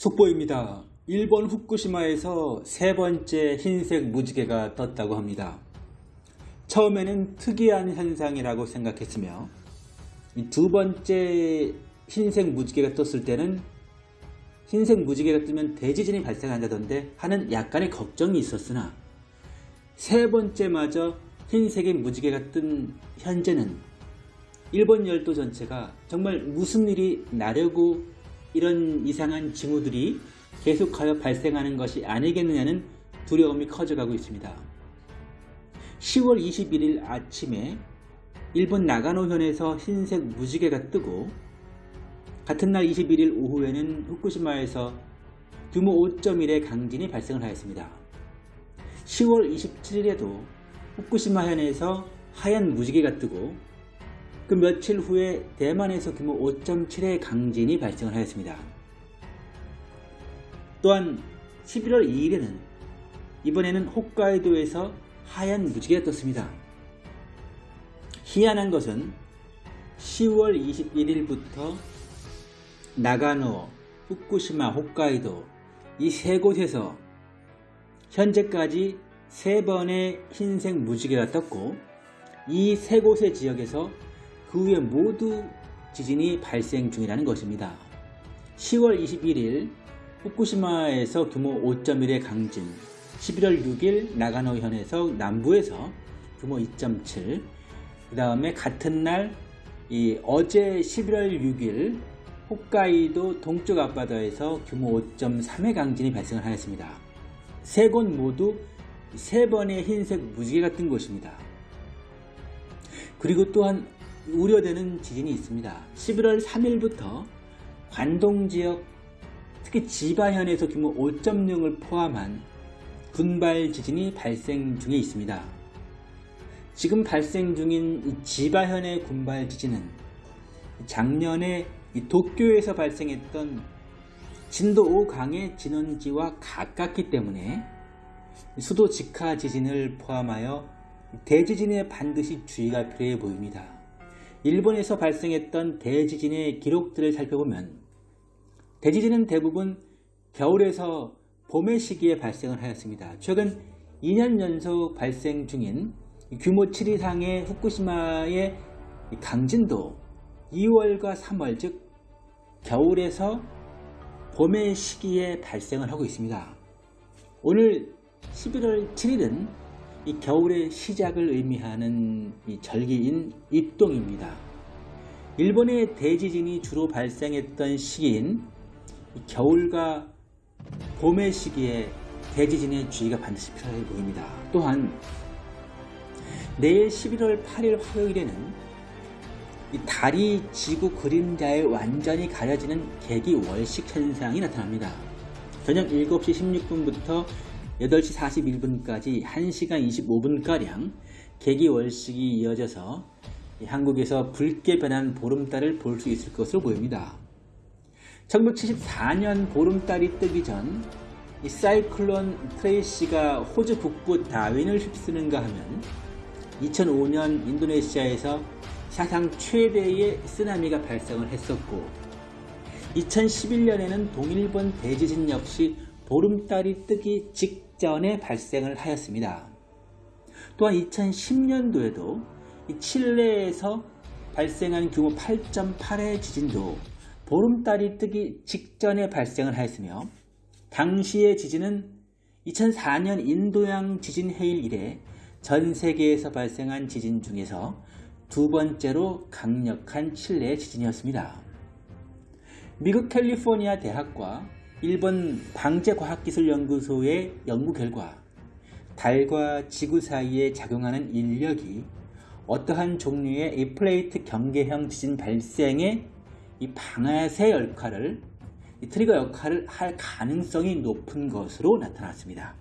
속보입니다. 일본 후쿠시마에서 세 번째 흰색 무지개가 떴다고 합니다. 처음에는 특이한 현상이라고 생각했으며 이두 번째 흰색 무지개가 떴을 때는 흰색 무지개가 뜨면 대지진이 발생한다던데 하는 약간의 걱정이 있었으나 세 번째마저 흰색의 무지개가 뜬 현재는 일본 열도 전체가 정말 무슨 일이 나려고 이런 이상한 징후들이 계속하여 발생하는 것이 아니겠느냐는 두려움이 커져가고 있습니다. 10월 21일 아침에 일본 나가노현에서 흰색 무지개가 뜨고 같은 날 21일 오후에는 후쿠시마에서 규모 5.1의 강진이 발생을 하였습니다. 10월 27일에도 후쿠시마 현에서 하얀 무지개가 뜨고 그 며칠 후에 대만에서 규모 5.7의 강진이 발생을 하였습니다. 또한 11월 2일에는 이번에는 홋카이도에서 하얀 무지개가 떴습니다. 희한한 것은 10월 21일부터 나가노, 후쿠시마, 홋카이도 이 세 곳에서 현재까지 세 번의 흰색 무지개가 떴고 이 세 곳의 지역에서 그 후에 모두 지진이 발생 중이라는 것입니다. 10월 21일 후쿠시마에서 규모 5.1의 강진 11월 6일 나가노현에서 남부에서 규모 2.7 그 다음에 같은 날 어제 11월 6일 홋카이도 동쪽 앞바다에서 규모 5.3의 강진이 발생을 하였습니다. 세 곳 모두 세 번의 흰색 무지개가 뜬 곳입니다. 그리고 또한 우려되는 지진이 있습니다. 11월 3일부터 관동 지역 특히 지바현에서 규모 5.0을 포함한 군발 지진이 발생 중에 있습니다. 지금 발생 중인 지바현의 군발 지진은 작년에 도쿄에서 발생했던 진도 5강의 진원지와 가깝기 때문에 수도 직하 지진을 포함하여 대지진에 반드시 주의가 필요해 보입니다. 일본에서 발생했던 대지진의 기록들을 살펴보면 대지진은 대부분 겨울에서 봄의 시기에 발생을 하였습니다. 최근 2년 연속 발생 중인 규모 7 이상의 후쿠시마의 강진도 2월과 3월 즉 겨울에서 봄의 시기에 발생을 하고 있습니다. 오늘 11월 7일은 이 겨울의 시작을 의미하는 이 절기인 입동입니다. 일본의 대지진이 주로 발생했던 시기인 겨울과 봄의 시기에 대지진의 주의가 반드시 필요해 보입니다. 또한 내일 11월 8일 화요일에는 달이 지구 그림자에 완전히 가려지는 개기월식 현상이 나타납니다. 저녁 7시 16분부터 8시 41분까지 1시간 25분가량 개기월식이 이어져서 한국에서 붉게 변한 보름달을 볼 수 있을 것으로 보입니다. 1974년 보름달이 뜨기 전 이 사이클론 트레이시가 호주 북부 다윈을 휩쓰는가 하면 2005년 인도네시아에서 사상 최대의 쓰나미가 발생을 했었고 2011년에는 동일본 대지진 역시 보름달이 뜨기 직전에 발생을 하였습니다. 또한 2010년도에도 칠레에서 발생한 규모 8.8의 지진도 보름달이 뜨기 직전에 발생을 하였으며 당시의 지진은 2004년 인도양 지진 해일 이래 전 세계에서 발생한 지진 중에서 두 번째로 강력한 칠레 지진이었습니다. 미국 캘리포니아 대학과 일본 방재과학기술연구소의 연구 결과 달과 지구 사이에 작용하는 인력이 어떠한 종류의 이 플레이트 경계형 지진 발생에 이 방아쇠 역할을 이 트리거 역할을 할 가능성이 높은 것으로 나타났습니다.